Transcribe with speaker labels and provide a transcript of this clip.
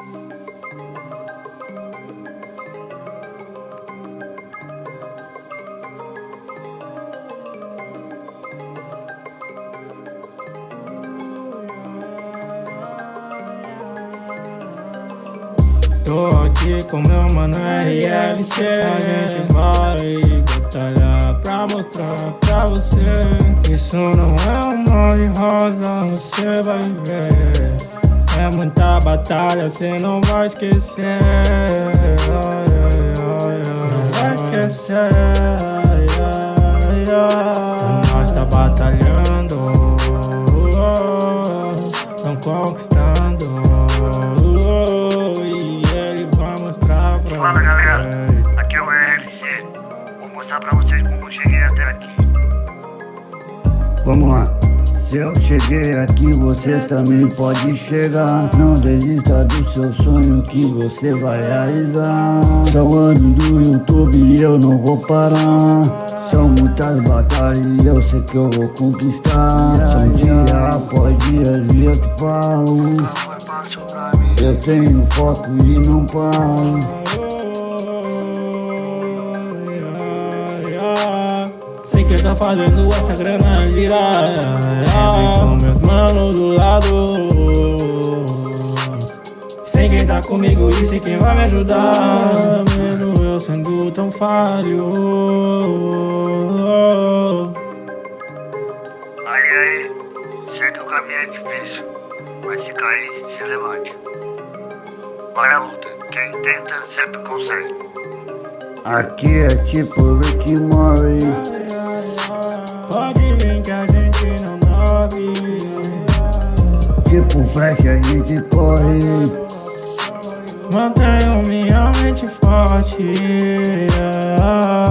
Speaker 1: Tô aqui com meu mano RFC A gente vai batalhar pra mostrar pra você Isso não é um mar de rosa, você vai ver É muita batalha, você não vai esquecer Não vai esquecer Nós tá batalhando Tão conquistando
Speaker 2: Fala galera, aqui é o RLC. Vou mostrar pra vocês como eu cheguei até aqui.
Speaker 3: Vamos lá. Se eu cheguei aqui, você também pode chegar. Não desista do seu sonho que você vai realizar. São anos do YouTube e eu não vou parar. São muitas batalhas e eu sei que eu vou conquistar. São dia após dia, dia que falo. Eu tenho foco e não paro.
Speaker 1: Tá fazendo essa grana girar Sempre com meus manos do lado Sei quem tá comigo e sei quem vai me ajudar Mesmo eu sendo tão falho
Speaker 2: Aí, aí, sei que o caminho é difícil, mas se cair, se levante. Vai à luta, quem tenta sempre consegue.
Speaker 3: Aqui é tipo Rick Mori. Tipo Flash a gente corre.
Speaker 1: Mantenho minha mente forte yeah.